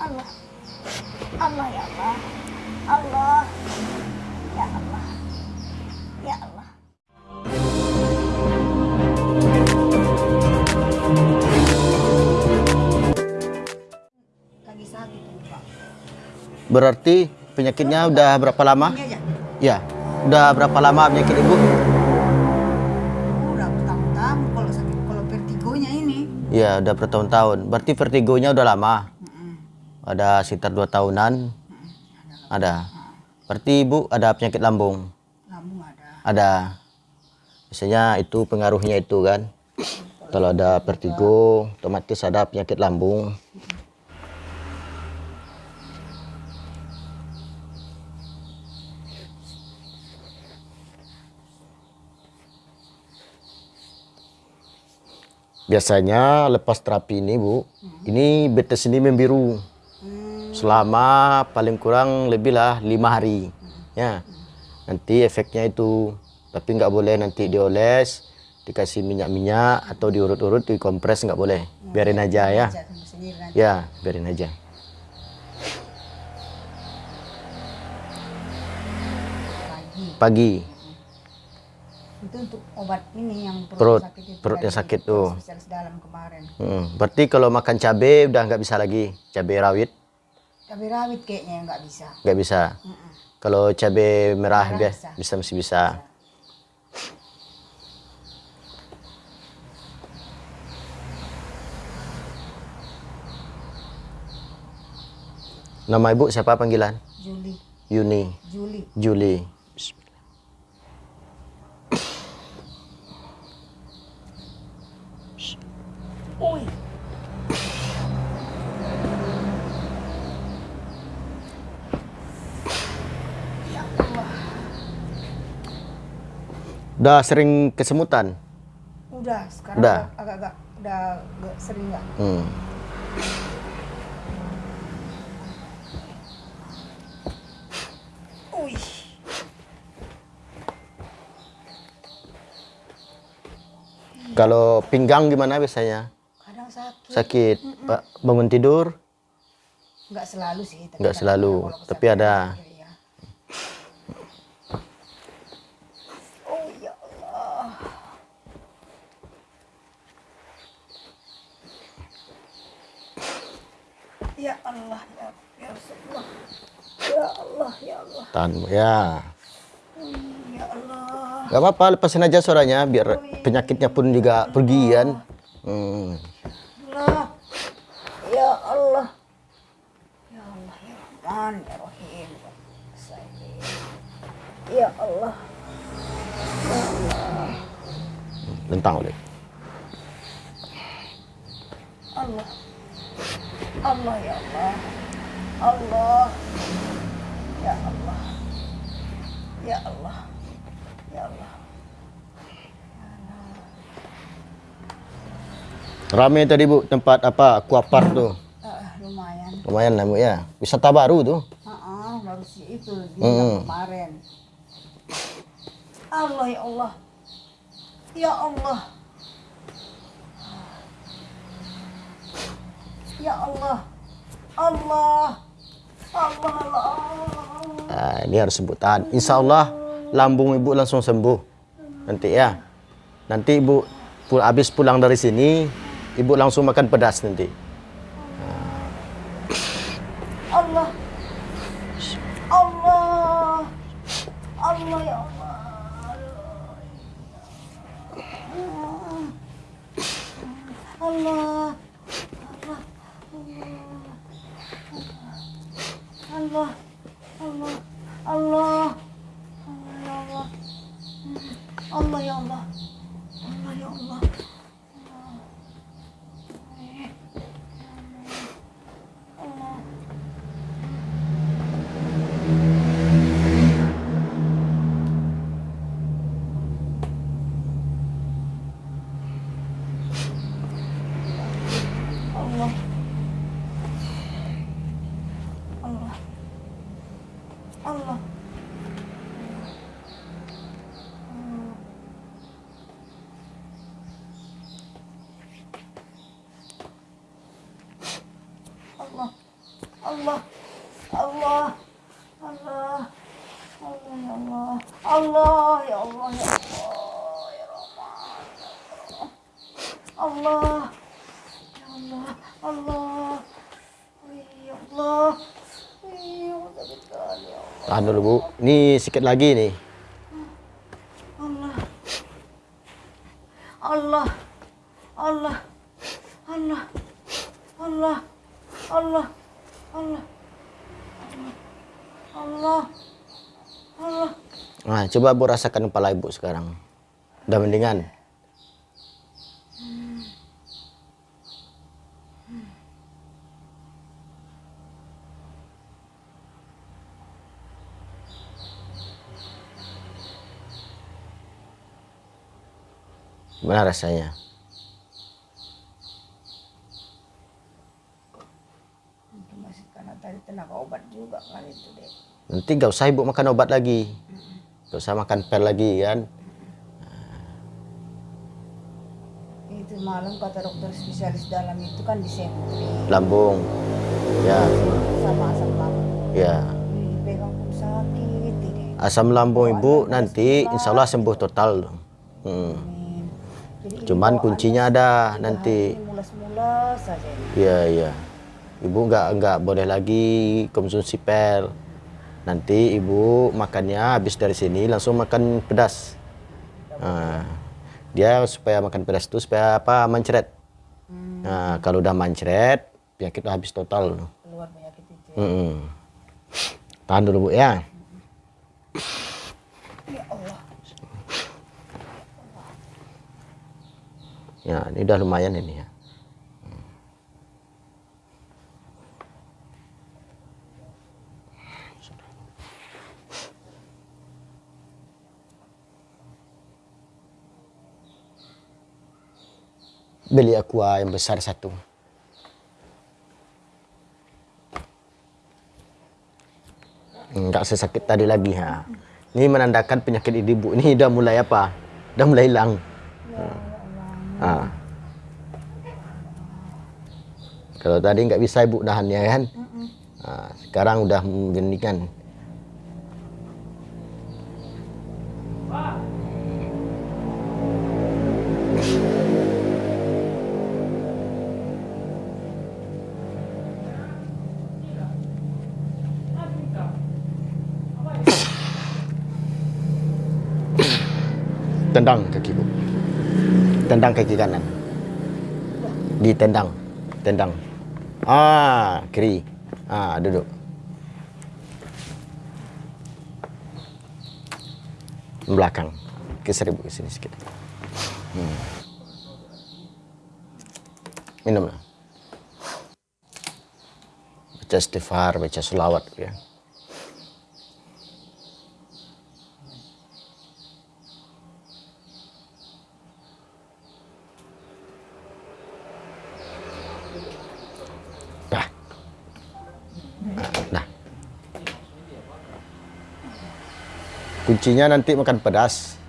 Allah. Allah ya Allah. Allah. Ya Allah. Ya Allah. Lagi sakit Pak. Berarti penyakitnya udah berapa lama? Ya. Udah berapa lama penyakit ibu? Udah bertahun-tahun kalau sakit kalau vertigonya ini. Ya, udah bertahun-tahun. Berarti vertigonya udah lama. Ada sekitar dua tahunan. Ada. Berarti ibu ada penyakit lambung. Lambung ada. Ada. Biasanya itu pengaruhnya itu kan. Kalau ada vertigo, otomatis ada penyakit lambung. Biasanya lepas terapi ini bu, ini betes ini membiru selama paling kurang lebih lah lima hari. Ya, nanti efeknya itu, tapi nggak boleh nanti dioles, dikasih minyak-minyak atau diurut-urut, dikompres nggak boleh. Biarin aja ya. Nanti. Ya, biarin aja. Pagi. Itu untuk obat ini yang Perut. perut, sakit itu. Perut yang sakit tuh. Spesialis dalam kemarin. hmm. berarti kalau makan cabai udah nggak bisa lagi, cabai rawit Cabai rawit kayaknya nggak bisa. nggak bisa. Kalau cabai merah Merah bisa. bisa masih bisa. Nama ibu siapa panggilan? Juli. Yuni, Juli. Juli. Ui. Ya Allah. Udah sering kesemutan? Udah, sekarang Udah. agak- agak-agak udah agak sering nggak? Hmm. Kalau pinggang gimana biasanya? Kadang sakit. Sakit, Pak, bangun tidur? Nggak selalu sih. tapi Nggak selalu, tapi ada. sakit, ya. Oh ya Allah. Ya Allah, ya, ya Rasulullah. Ya Allah, ya Allah, Tahan, ya. ya Allah. Gak apa-apa, lepasin aja suaranya biar penyakitnya pun juga pergi kan. Hmm. Allah. Ya Allah. Ya Allah, ya Rahman, ya Rahim. ya Sayyid. Ya Allah. Lentang oleh. Allah. Allah ya Allah. Allah. Ya Allah. Ya Allah. Ya Allah. Rame tadi bu tempat apa aquapark tuh. Ah, lumayan. Lumayan lah bu ya. Wisata baru tuh. Ah, baru sih itu Hmm. kemarin. Allah ya Allah. Ya Allah. Ya Allah. Allah. Allah Allah. Nah, ini harus sebut tahan. Insya Allah lambung ibu langsung sembuh. Nanti ya. Nanti ibu pul habis pulang dari sini, ibu langsung makan pedas nanti. 好了 Allah. Allah. Allah. Allah. Ya Allah. Allah ya Allah ya Allah ya Rahman. Allah. Ya Allah. Allah. Ya Allah. Tahan dulu bu. Ini sikit lagi nih. Allah. Allah. Allah. Allah. Allah. Allah. Allah. Allah. Allah. Nah, coba bu rasakan kepala ibu sekarang. Udah mendingan. Gimana rasanya? Itu masih karena tadi tenaga obat juga kan itu deh. Nanti gak usah ibu makan obat lagi. Gak usah makan pil lagi kan. Itu malam kata dokter spesialis dalam itu kan disentri Lambung. Ya, sama asam lambung. ya. Ih, Pegang pun sakit ini. Asam lambung ibu nanti insya Allah sembuh total. Hmm. Jadi Cuman kuncinya ada nanti. Mulas-mulas saja. Iya iya. Ibu nggak nggak boleh lagi konsumsi pel. Nanti ibu makannya habis dari sini langsung makan pedas. Nah, dia supaya makan pedas itu supaya apa mancret. Nah, kalau udah mancret penyakit habis total. Keluar penyakit itu. Mm-mm. Tahan dulu bu ya. Ya Allah. Ya ini udah lumayan ini ya. Beli aqua yang besar satu. Enggak sesakit tadi lagi ha. Ini menandakan penyakit ibu ini udah mulai apa? Udah mulai hilang. Ah. Kalau tadi nggak bisa ibu nahannya kan, Ah, sekarang udah menggeningkan. Tendang kaki bu. Tendang kaki kanan. Ditendang. Tendang. Ah, kiri. Ah, duduk. Belakang. Geser ibu ke sini sikit. Hmm. Minumlah. Baca istighfar, baca selawat ya. Dah. Nah. Kuncinya nanti makan pedas.